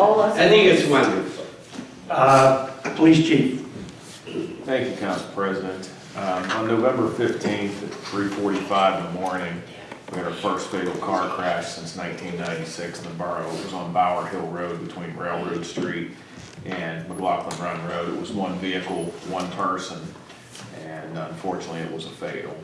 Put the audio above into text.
all us. I think it's wonderful. Uh, Police chief, Thank you, Council President. Um, On November 15th at 3:45 in the morning, we had our first fatal car crash since 1996 in the borough. It was on Bower Hill Road between Railroad Street and McLaughlin Run Road. It was one vehicle, one person, and unfortunately, it was a fatal.